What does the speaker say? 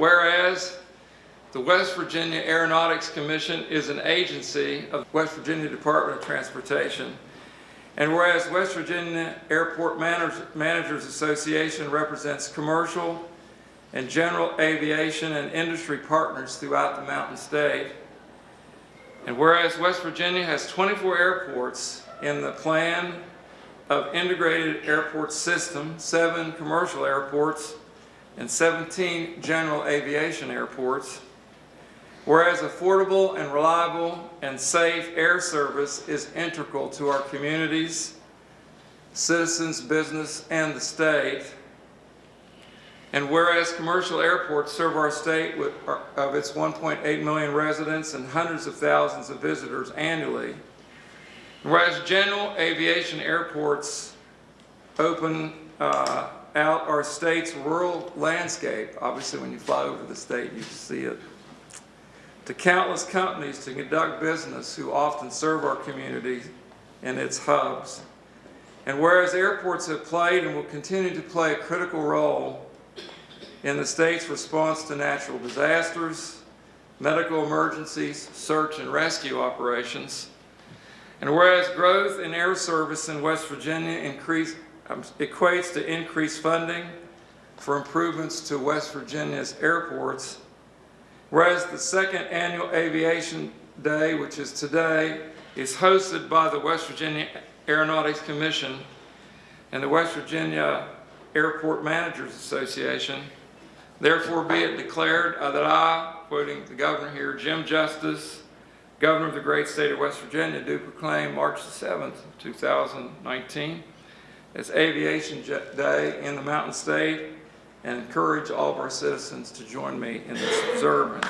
Whereas the West Virginia Aeronautics Commission is an agency of the West Virginia Department of Transportation. And whereas West Virginia Airport Managers, Managers Association represents commercial and general aviation and industry partners throughout the Mountain State. And whereas West Virginia has 24 airports in the plan of integrated airport system, seven commercial airports, and 17 general aviation airports. Whereas affordable and reliable and safe air service is integral to our communities, citizens, business, and the state. And whereas commercial airports serve our state with, of its 1.8 million residents and hundreds of thousands of visitors annually. Whereas general aviation airports open uh, out our state's rural landscape, obviously when you fly over the state you see it, to countless companies to conduct business who often serve our community and its hubs. And whereas airports have played and will continue to play a critical role in the state's response to natural disasters, medical emergencies, search and rescue operations. And whereas growth in air service in West Virginia increase, um, equates to increased funding for improvements to West Virginia's airports, whereas the second annual Aviation Day, which is today, is hosted by the West Virginia Aeronautics Commission and the West Virginia Airport Managers Association, Therefore be it declared uh, that I, quoting the governor here, Jim Justice, governor of the great state of West Virginia, do proclaim March the 7th, 2019 as Aviation Day in the Mountain State and encourage all of our citizens to join me in this observance.